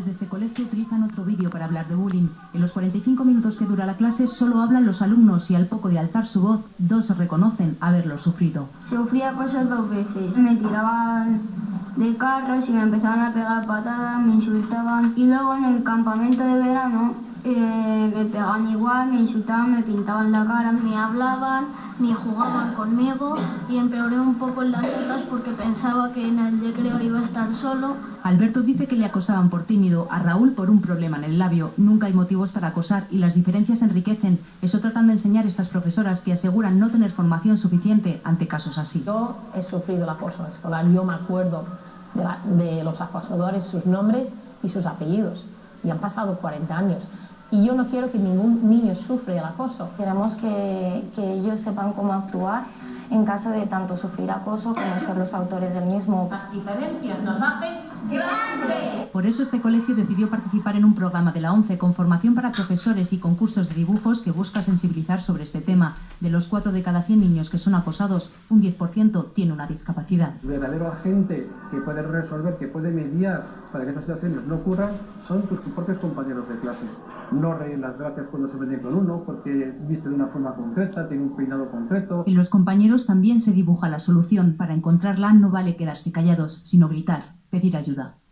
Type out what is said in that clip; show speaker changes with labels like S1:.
S1: profesores de este colegio utilizan otro vídeo para hablar de bullying. En los 45 minutos que dura la clase solo hablan los alumnos y al poco de alzar su voz, dos reconocen haberlo sufrido.
S2: Sufría cosas dos veces. Me tiraban de carros y me empezaban a pegar patadas, me insultaban. Y luego en el campamento de verano eh, me pegaban igual, me insultaban, me pintaban la cara,
S3: me hablaban, ni jugaban conmigo y empeoré un poco en las notas porque pensaba que en el recreo iba a estar solo.
S1: Alberto dice que le acosaban por tímido, a Raúl por un problema en el labio. Nunca hay motivos para acosar y las diferencias enriquecen. Eso tratan de enseñar estas profesoras que aseguran no tener formación suficiente ante casos así.
S4: Yo he sufrido el acoso escolar, yo me acuerdo de, la, de los acosadores, sus nombres y sus apellidos. Y han pasado 40 años. Y yo no quiero que ningún niño sufra el acoso.
S2: Queremos que, que ellos sepan cómo actuar en caso de tanto sufrir acoso como ser los autores del mismo.
S4: Las diferencias nos hacen grandes.
S1: Por eso este colegio decidió participar en un programa de la ONCE con formación para profesores y concursos de dibujos que busca sensibilizar sobre este tema. De los 4 de cada 100 niños que son acosados, un 10% tiene una discapacidad.
S5: El verdadero agente que puede resolver, que puede mediar para que estas situaciones no ocurran, son tus propios compañeros de clase. No reír las gracias cuando se meten con uno, porque viste de una forma concreta, tiene un peinado concreto.
S1: En los compañeros también se dibuja la solución. Para encontrarla no vale quedarse callados, sino gritar, pedir ayuda.